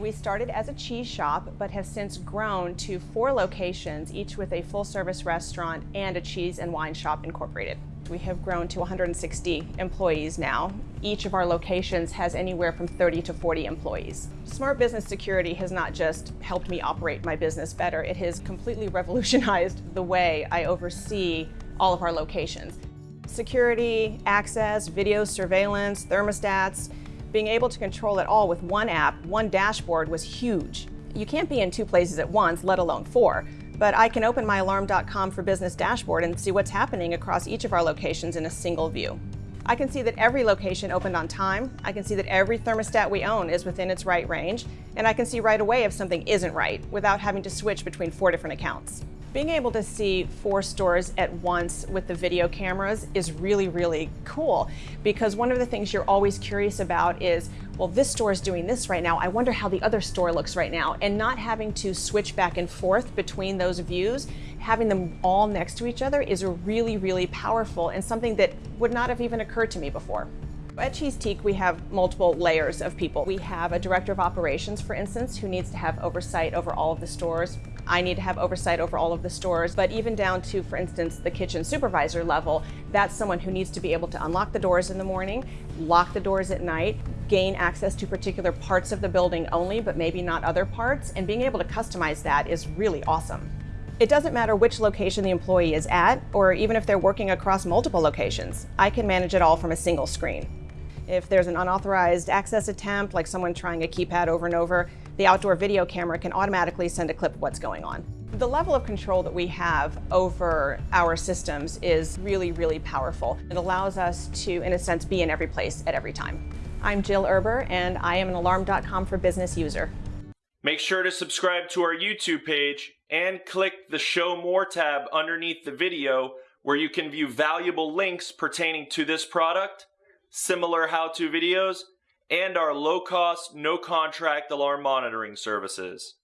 We started as a cheese shop, but have since grown to four locations, each with a full-service restaurant and a cheese and wine shop incorporated. We have grown to 160 employees now. Each of our locations has anywhere from 30 to 40 employees. Smart Business Security has not just helped me operate my business better, it has completely revolutionized the way I oversee all of our locations. Security, access, video surveillance, thermostats, being able to control it all with one app, one dashboard was huge. You can't be in two places at once, let alone four, but I can open my alarm.com for business dashboard and see what's happening across each of our locations in a single view. I can see that every location opened on time, I can see that every thermostat we own is within its right range, and I can see right away if something isn't right without having to switch between four different accounts. Being able to see four stores at once with the video cameras is really, really cool because one of the things you're always curious about is, well, this store is doing this right now. I wonder how the other store looks right now. And not having to switch back and forth between those views, having them all next to each other is really, really powerful and something that would not have even occurred to me before. At Cheesetique, we have multiple layers of people. We have a director of operations, for instance, who needs to have oversight over all of the stores. I need to have oversight over all of the stores, but even down to, for instance, the kitchen supervisor level, that's someone who needs to be able to unlock the doors in the morning, lock the doors at night, gain access to particular parts of the building only, but maybe not other parts, and being able to customize that is really awesome. It doesn't matter which location the employee is at, or even if they're working across multiple locations. I can manage it all from a single screen. If there's an unauthorized access attempt, like someone trying a keypad over and over, the outdoor video camera can automatically send a clip of what's going on. The level of control that we have over our systems is really, really powerful. It allows us to, in a sense, be in every place at every time. I'm Jill Erber, and I am an Alarm.com for Business user. Make sure to subscribe to our YouTube page and click the Show More tab underneath the video where you can view valuable links pertaining to this product similar how-to videos, and our low-cost, no-contract alarm monitoring services.